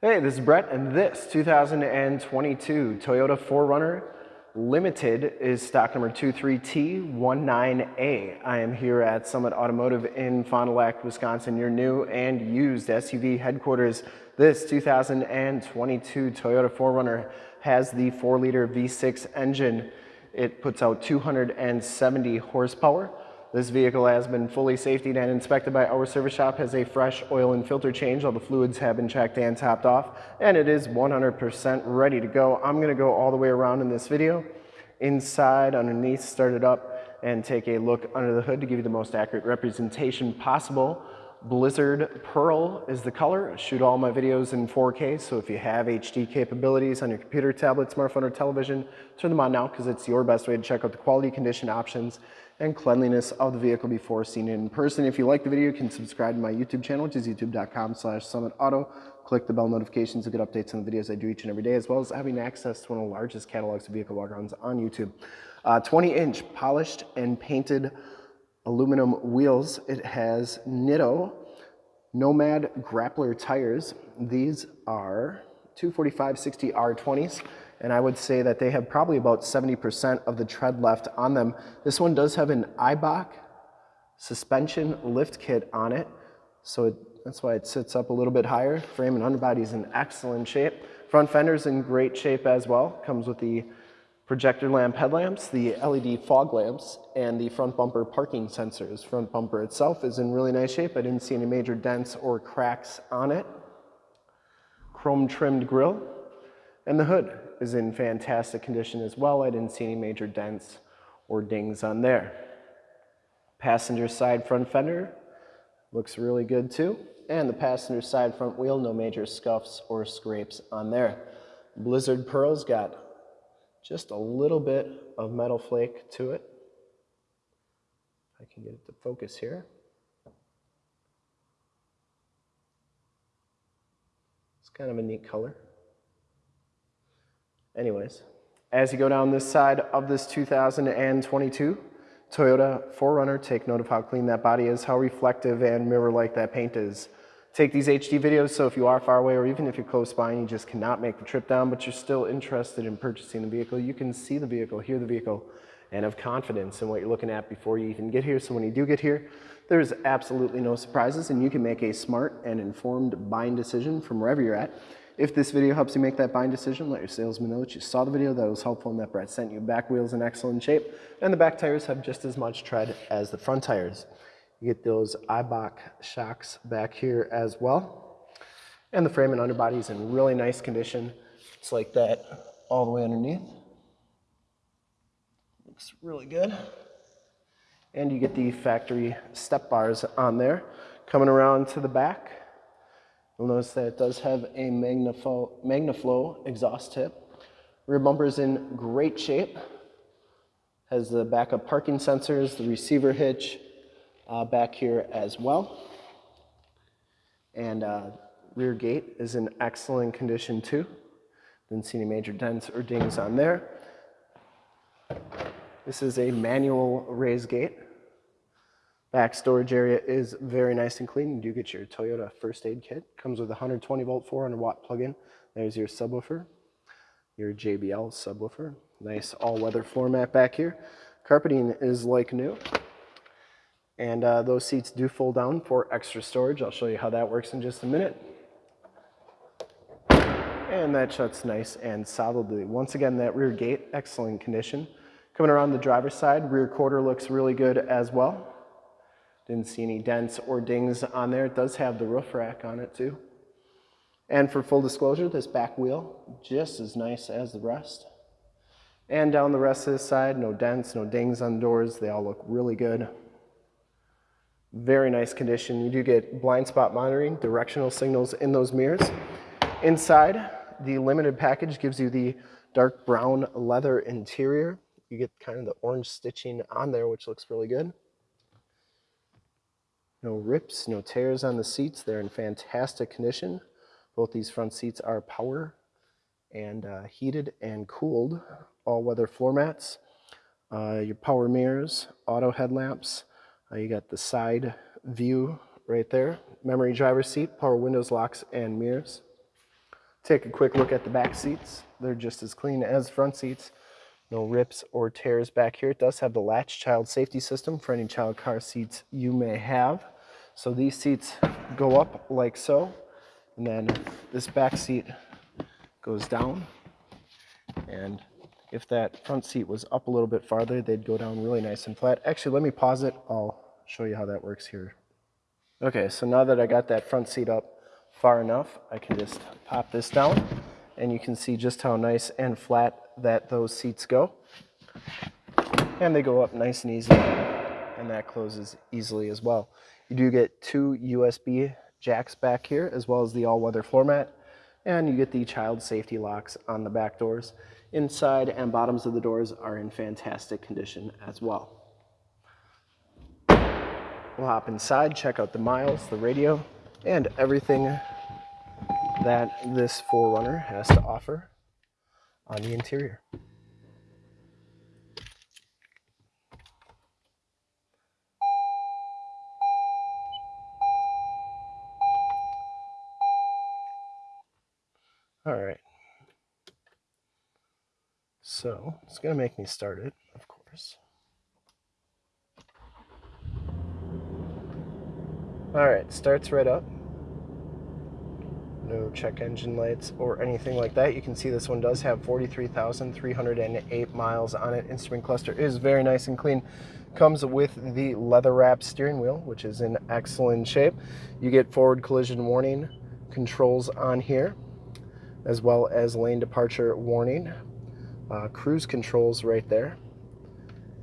Hey, this is Brett, and this 2022 Toyota 4Runner Limited is stock number 23T19A. I am here at Summit Automotive in Fond du Lac, Wisconsin, your new and used SUV headquarters. This 2022 Toyota 4Runner has the 4-liter V6 engine. It puts out 270 horsepower. This vehicle has been fully safetied and inspected by our service shop, has a fresh oil and filter change. All the fluids have been checked and topped off, and it is 100% ready to go. I'm gonna go all the way around in this video, inside, underneath, start it up, and take a look under the hood to give you the most accurate representation possible. Blizzard Pearl is the color. I shoot all my videos in 4K, so if you have HD capabilities on your computer, tablet, smartphone, or television, turn them on now because it's your best way to check out the quality condition options and cleanliness of the vehicle before seeing it in person. If you like the video, you can subscribe to my YouTube channel, which is youtube.com slash summitauto. Click the bell notifications to get updates on the videos I do each and every day, as well as having access to one of the largest catalogs of vehicle walk-arounds on YouTube. 20-inch uh, polished and painted aluminum wheels. It has Nitto Nomad Grappler tires. These are 245 60 R20s and I would say that they have probably about 70% of the tread left on them. This one does have an Eibach suspension lift kit on it, so it, that's why it sits up a little bit higher. Frame and underbody is in excellent shape. Front fender's in great shape as well. Comes with the projector lamp headlamps, the LED fog lamps, and the front bumper parking sensors. Front bumper itself is in really nice shape. I didn't see any major dents or cracks on it. Chrome trimmed grille. And the hood is in fantastic condition as well. I didn't see any major dents or dings on there. Passenger side front fender looks really good too. And the passenger side front wheel, no major scuffs or scrapes on there. Blizzard Pearl's got just a little bit of metal flake to it. I can get it to focus here. It's kind of a neat color. Anyways, as you go down this side of this 2022 Toyota 4Runner, take note of how clean that body is, how reflective and mirror-like that paint is. Take these HD videos, so if you are far away or even if you're close by and you just cannot make the trip down, but you're still interested in purchasing the vehicle, you can see the vehicle, hear the vehicle, and have confidence in what you're looking at before you even get here. So when you do get here, there's absolutely no surprises and you can make a smart and informed buying decision from wherever you're at. If this video helps you make that buying decision, let your salesman know that you saw the video, that was helpful and that Brett sent you. Back wheels in excellent shape, and the back tires have just as much tread as the front tires. You get those Eibach shocks back here as well. And the frame and underbody is in really nice condition. It's like that all the way underneath. Looks really good. And you get the factory step bars on there. Coming around to the back, You'll notice that it does have a Magnaflow, exhaust tip. Rear bumper is in great shape. Has the backup parking sensors, the receiver hitch uh, back here as well. And uh, rear gate is in excellent condition too. Didn't see any major dents or dings on there. This is a manual raise gate. Back storage area is very nice and clean. You do get your Toyota first aid kit. Comes with a 120 volt 400 watt plug-in. There's your subwoofer, your JBL subwoofer. Nice all-weather floor mat back here. Carpeting is like new. And uh, those seats do fold down for extra storage. I'll show you how that works in just a minute. And that shuts nice and solidly. Once again, that rear gate, excellent condition. Coming around the driver's side, rear quarter looks really good as well. Didn't see any dents or dings on there. It does have the roof rack on it too. And for full disclosure, this back wheel, just as nice as the rest. And down the rest of this side, no dents, no dings on the doors. They all look really good. Very nice condition. You do get blind spot monitoring, directional signals in those mirrors. Inside, the limited package gives you the dark brown leather interior. You get kind of the orange stitching on there, which looks really good. No rips, no tears on the seats. They're in fantastic condition. Both these front seats are power and uh, heated and cooled all-weather floor mats. Uh, your power mirrors, auto headlamps. Uh, you got the side view right there. Memory driver seat, power windows, locks, and mirrors. Take a quick look at the back seats. They're just as clean as front seats. No rips or tears back here. It does have the latch child safety system for any child car seats you may have. So these seats go up like so, and then this back seat goes down. And if that front seat was up a little bit farther, they'd go down really nice and flat. Actually, let me pause it. I'll show you how that works here. Okay, so now that I got that front seat up far enough, I can just pop this down and you can see just how nice and flat that those seats go. And they go up nice and easy and that closes easily as well. You do get two USB jacks back here as well as the all-weather floor mat and you get the child safety locks on the back doors. Inside and bottoms of the doors are in fantastic condition as well. We'll hop inside, check out the miles, the radio, and everything that this 4Runner has to offer on the interior. All right. So it's going to make me start it, of course. All right, starts right up. No check engine lights or anything like that. You can see this one does have 43,308 miles on it. Instrument cluster is very nice and clean. Comes with the leather wrap steering wheel, which is in excellent shape. You get forward collision warning controls on here, as well as lane departure warning. Uh, cruise controls right there.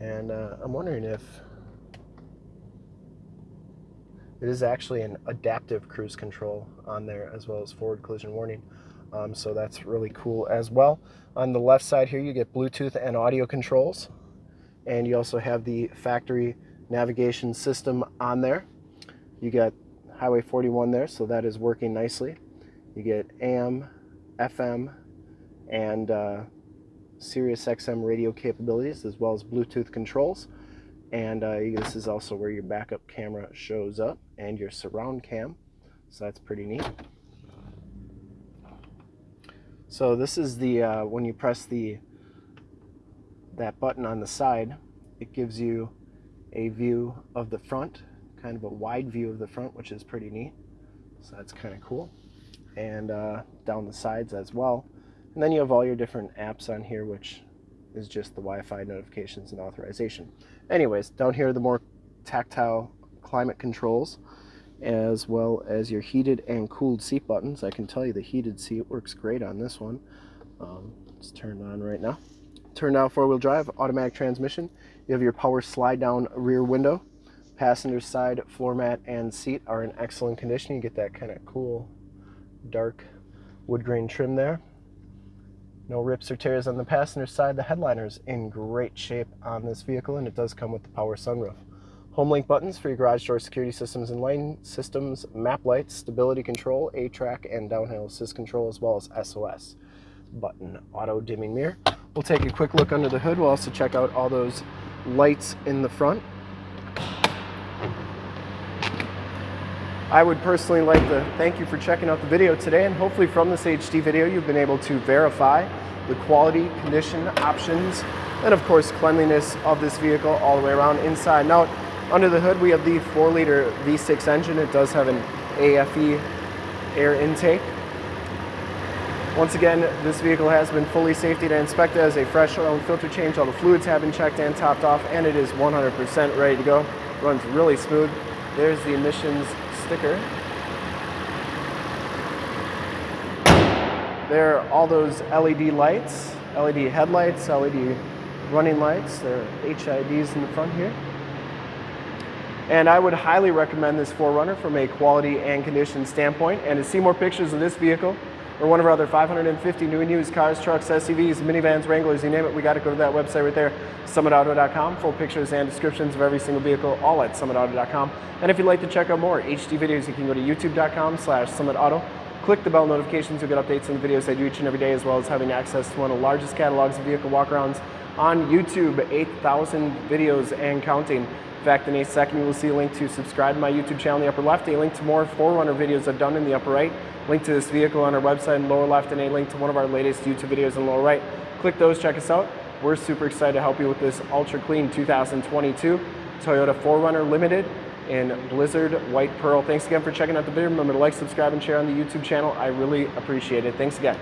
And uh, I'm wondering if it is actually an adaptive cruise control on there as well as forward collision warning. Um, so that's really cool as well. On the left side here, you get Bluetooth and audio controls. And you also have the factory navigation system on there. You got Highway 41 there, so that is working nicely. You get AM, FM, and uh, Sirius XM radio capabilities, as well as Bluetooth controls. And uh, this is also where your backup camera shows up and your surround cam. So that's pretty neat. So this is the, uh, when you press the, that button on the side, it gives you a view of the front, kind of a wide view of the front, which is pretty neat. So that's kind of cool. And uh, down the sides as well. And then you have all your different apps on here, which is just the Wi-Fi notifications and authorization. Anyways, down here are the more tactile climate controls as well as your heated and cooled seat buttons. I can tell you the heated seat works great on this one. Um, it's turned on right now. Turned down four-wheel drive, automatic transmission. You have your power slide-down rear window. Passenger side floor mat and seat are in excellent condition. You get that kind of cool dark wood grain trim there. No rips or tears on the passenger side. The headliner's in great shape on this vehicle and it does come with the power sunroof. Homelink buttons for your garage door security systems and lane systems, map lights, stability control, A-TRAC, and downhill assist control, as well as SOS button, auto dimming mirror. We'll take a quick look under the hood. We'll also check out all those lights in the front. I would personally like to thank you for checking out the video today and hopefully from this HD video you've been able to verify the quality, condition, options, and of course cleanliness of this vehicle all the way around inside and out. Under the hood we have the 4 liter V6 engine. It does have an AFE air intake. Once again, this vehicle has been fully safety and inspected as a fresh oil and filter change. All the fluids have been checked and topped off and it is 100% ready to go. Runs really smooth. There's the emissions sticker. There are all those LED lights, LED headlights, LED running lights. There are HIDs in the front here. And I would highly recommend this 4Runner from a quality and condition standpoint. And to see more pictures of this vehicle or one of our other 550 new and used cars, trucks, SUVs, minivans, Wranglers, you name it, we got to go to that website right there, summitauto.com. Full pictures and descriptions of every single vehicle, all at summitauto.com. And if you'd like to check out more HD videos, you can go to youtube.com slash summitauto. Click the bell notifications, you'll get updates on the videos I do each and every day, as well as having access to one of the largest catalogs of vehicle walkarounds on YouTube, 8,000 videos and counting. In fact, in a second, you will see a link to subscribe to my YouTube channel in the upper left, a link to more 4Runner videos I've done in the upper right, link to this vehicle on our website in lower left, and a link to one of our latest YouTube videos in the lower right. Click those, check us out. We're super excited to help you with this ultra clean 2022 Toyota 4Runner Limited in Blizzard White Pearl. Thanks again for checking out the video. Remember to like, subscribe, and share on the YouTube channel. I really appreciate it. Thanks again.